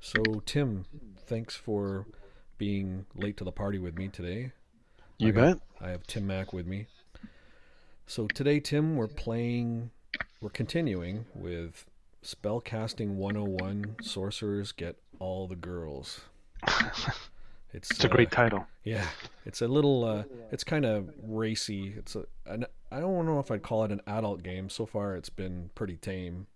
So, Tim, thanks for being late to the party with me today. You I got- bet. I have Tim Mack with me. So today, Tim, we're playing, we're continuing with Spellcasting 101 Sorcerers Get All the Girls. It's, It's a uh, great title. Yeah, it's a little, uh, it's kind of racy. It's a, an, I don't know if I'd call it an adult game. So far, it's been pretty tame.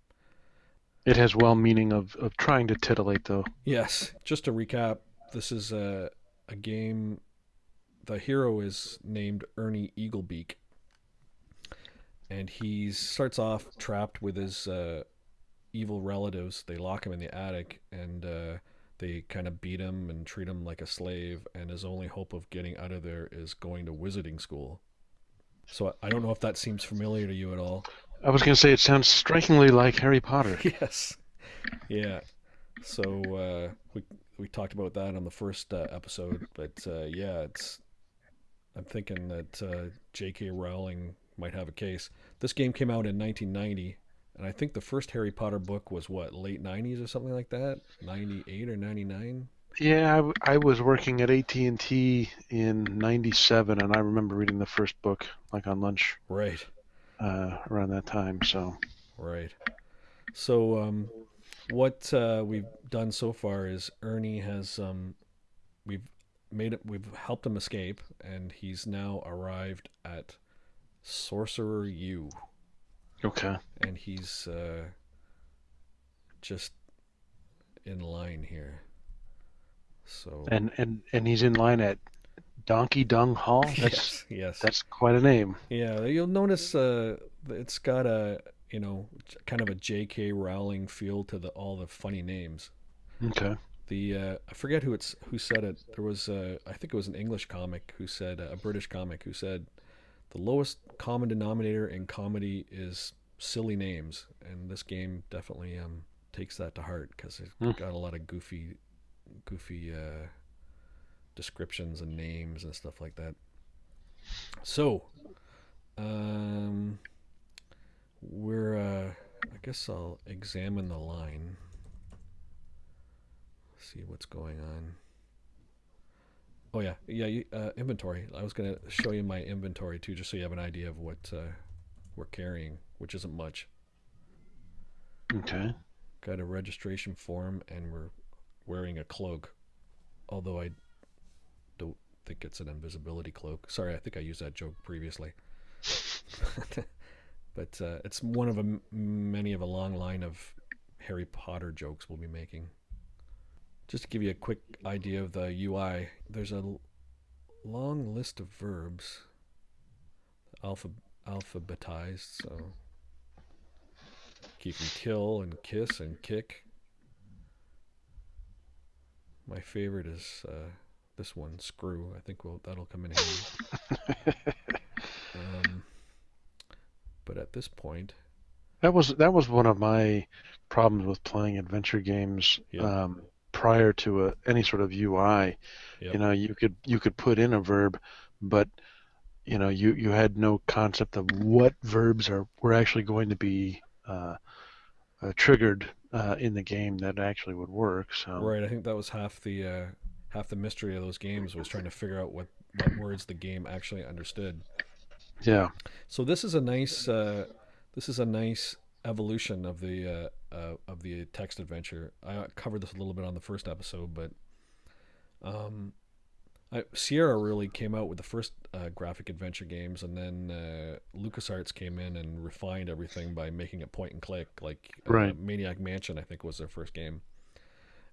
It has well meaning of, of trying to titillate, though. Yes, just to recap, this is a, a game. The hero is named Ernie Eaglebeak, and he starts off trapped with his uh, evil relatives. They lock him in the attic, and uh, they kind of beat him and treat him like a slave. And his only hope of getting out of there is going to wizarding school. So I- I don't know if that seems familiar to you at all. I was going to say it sounds strikingly like Harry Potter. yes. Yeah. So uh, we we talked about that on the first uh, episode, but uh, yeah, it's. I'm thinking that uh, J.K. Rowling might have a case. This game came out in 1990, and I think the first Harry Potter book was what late 90s or something like that, 98 or 99. Yeah, I, w- I was working at AT&T in 97, and I remember reading the first book, like on lunch Right. Uh, around that time, so... Right. So, um, what uh, we've done so far is Ernie has um, we've made it. We've helped him escape, and he's now arrived at Sorcerer U, Okay. and he's uh, just in line here. So And, and, and he's in line at Donkey Dung Hall? That's, yes, yes, that's quite a name. yeah. You'll notice uh, it's got a you know kind of a J.K. Rowling feel to the all the funny names. Okay. the uh, I forget who it's who said it. There was uh, I think it was an English comic who said a British comic who said the lowest common denominator in comedy is silly names, and this game definitely um, takes that to heart because it's Hmm. got a lot of goofy, goofy uh, descriptions and names and stuff like that. So, um, we're uh, I guess I'll examine the line see what's going on. Oh yeah, yeah. You, uh, inventory. I was gonna show you my inventory too, just so you have an idea of what uh, we're carrying, which isn't much. Okay. Got a registration form, and we're wearing a cloak. Although I think it's an invisibility cloak. Sorry, I think I used that joke previously. but uh, it's one of a, many of a long line of Harry Potter jokes we'll be making. Just to give you a quick idea of the UI, there's a l- long list of verbs, alpha alphabetized. So you can kill and kiss and kick. My favorite is uh, this one, screw. I think we'll, that'll come in handy. um, but at this point, That was that was one of my problems with playing adventure games Yeah. um, prior to a, any sort of UI. Yep. You know, you could you could put in a verb, but you know you, you had no concept of what verbs are were actually going to be uh, uh, triggered uh, in the game that actually would work. So right, I think that was half the uh, half the mystery of those games was trying to figure out what, what words the game actually understood. yeah, So this is a nice uh, this is a nice evolution of the uh, uh, of the text adventure. I covered this a little bit on the first episode, but um, I, Sierra really came out with the first uh, graphic adventure games, and then uh, LucasArts came in and refined everything by making it point and click. Like uh, Right. Maniac Mansion, I think was their first game,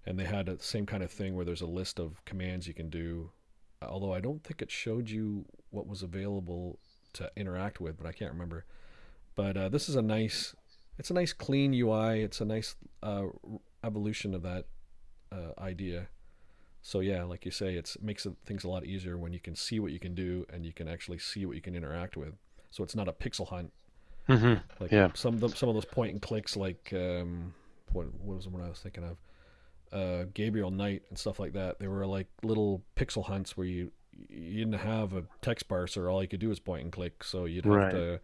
and they had the same kind of thing where there's a list of commands you can do. Although I don't think it showed you what was available to interact with, but I can't remember. But uh, this is a nice, it's a nice clean UI. It's a nice uh, evolution of that uh, idea. So yeah, like you say, it's, it makes things a lot easier when you can see what you can do and you can actually see what you can interact with. So it's not a pixel hunt hmm like Yeah. some of them, some of those point and clicks, like um, what what was the one I was thinking of? Uh, Gabriel Knight and stuff like that. They were like little pixel hunts where you you didn't have a text parser. All you could do was point and click, so you'd have Right. to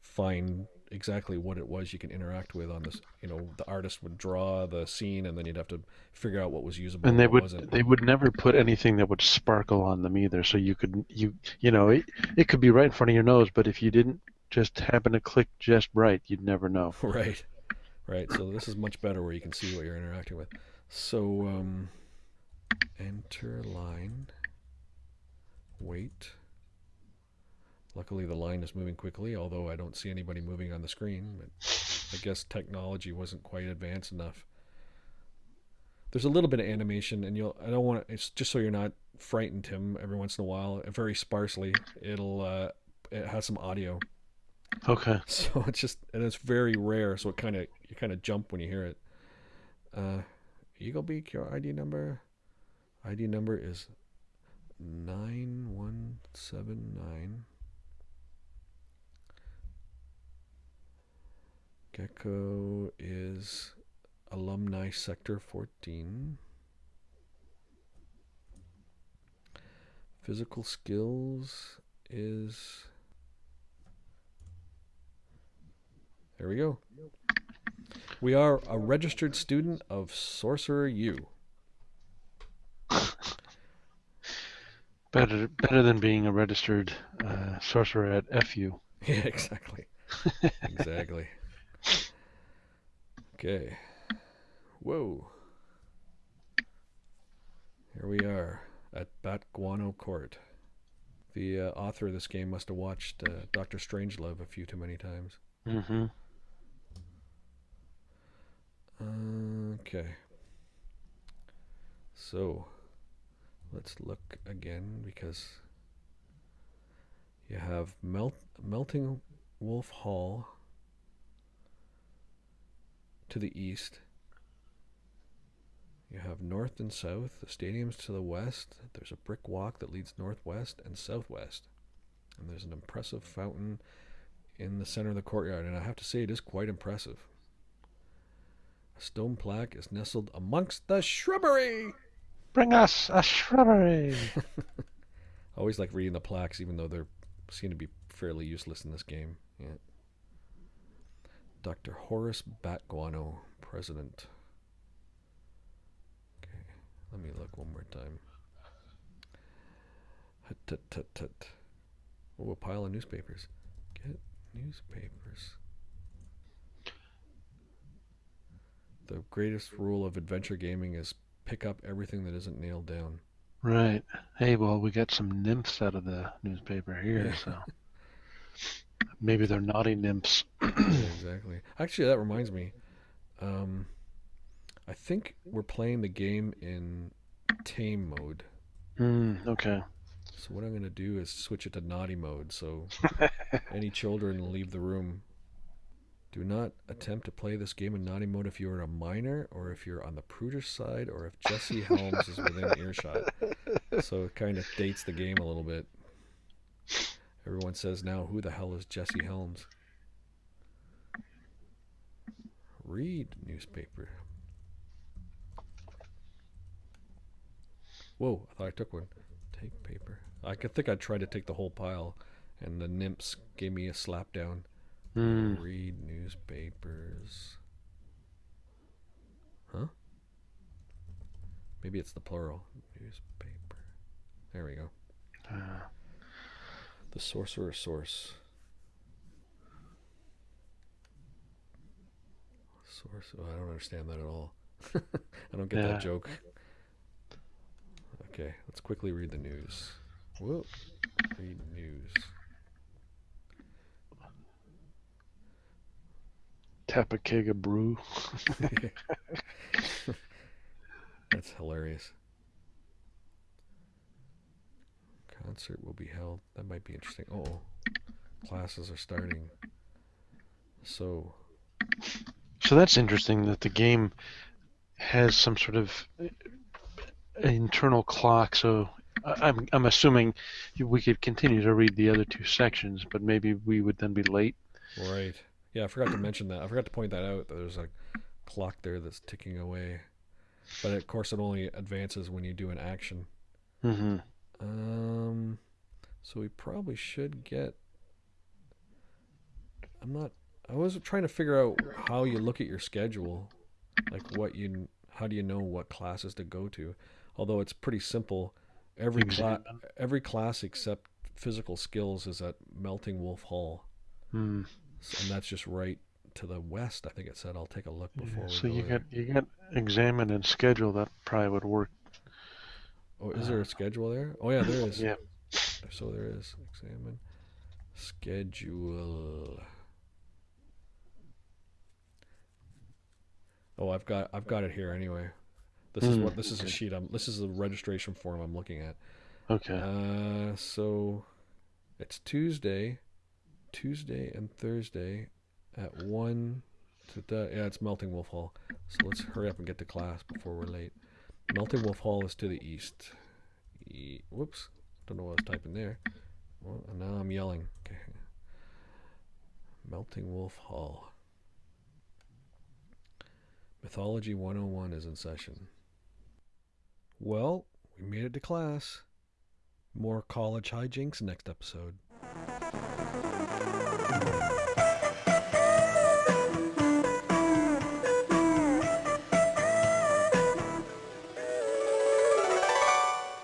find exactly what it was you can interact with on this. You know, the artist would draw the scene, and then you'd have to figure out what was usable and they what would wasn't. they would never put anything that would sparkle on them either so you could you you know it, it could be right in front of your nose but if you didn't just happen to click just right you'd never know Right, right. So this is much better where you can see what you're interacting with. So um, enter line. Wait. Luckily, the line is moving quickly, although I don't see anybody moving on the screen. But I guess technology wasn't quite advanced enough. There's a little bit of animation, and you'll. I don't want to. It's just so you're not frightened, Tim. Every once in a while, very sparsely, it'll. Uh, it has some audio. okay So it's just and it's very rare, so it kind of you kind of jump when you hear it. Uh, Eaglebeak, your ID number. ID number is nine one seven nine. Gecko is alumni sector fourteen. Physical skills is There we go. We are a registered student of Sorcerer U. better better than being a registered uh, sorcerer at fu Yeah, exactly. exactly. Okay. Whoa. Here we are at Bat Guano Court. The uh, author of this game must have watched uh, Doctor Strangelove a few too many times. mm-hmm Okay. So, let's look again because you have Melt, Melting Wolf Hall to the east. You have north and south, the stadium's to the west. There's a brick walk that leads northwest and southwest. And there's an impressive fountain in the center of the courtyard. And I have to say, it is quite impressive. Stone plaque is nestled amongst the shrubbery. bring us a shrubbery I always like reading the plaques, even though they seem to be fairly useless in this game. Yeah. Dr. Horace Batguano, president. Okay, let me look one more time. Hut, tut, tut, tut. Oh, a pile of newspapers. Get newspapers. The greatest rule of adventure gaming is pick up everything that isn't nailed down. right hey well we got some nymphs out of the newspaper here Yeah. so maybe they're naughty nymphs yeah, exactly. Actually, that reminds me. Um, I think we're playing the game in tame mode. mm, okay So what I'm going to do is switch it to naughty mode. So any children leave the room. Do not attempt to play this game in naughty mode if you're a minor or if you're on the prudish side or if Jesse Helms is within earshot. So it kind of dates the game a little bit. Everyone says now, who the hell is Jesse Helms? Read newspaper. Whoa, I thought I took one. Take paper. I could think I tried to take the whole pile, and the nymphs gave me a slap down. Mm. Read newspapers. Huh? Maybe it's the plural. Newspaper. There we go. Uh, The sorcerer source. Source. Oh, I don't understand that at all. I don't get Yeah. that joke. Okay, let's quickly read the news. Whoa. Read news. Tap a keg of brew That's hilarious. Concert will be held. That might be interesting. Oh, classes are starting. So, So that's interesting that the game has some sort of uh, internal clock. So I- I'm I'm assuming we could continue to read the other two sections, but maybe we would then be late. right. Yeah, I forgot to mention that. I forgot to point that out. That there's a clock there that's ticking away. But of course, it only advances when you do an action. hmm Um, so we probably should get. I'm not I was trying to figure out how you look at your schedule, like what you, how do you know what classes to go to? Although it's pretty simple, every class, every class except physical skills is at Melting Wolf Hall, Hmm. And that's just right to the west. I think it said. I'll take a look before Yeah, we so go you there. got you got examine and schedule. That probably would work. Oh, is there a schedule there? Oh yeah, there is. Yeah. So there is. Examine schedule. Oh, I've got I've got it here anyway. This is Hmm, what this is a sheet. I'm this is the registration form I'm looking at. Okay. Uh, so it's Tuesday, Tuesday and Thursday at one. To the, yeah, it's Melting Wolf Hall. So let's hurry up and get to class before we're late. Melting Wolf Hall is to the east. E- whoops, don't know what I was typing there. Well, and now I'm yelling. Okay. Melting Wolf Hall. Mythology 101 is in session. Well, we made it to class. More college hijinks next episode.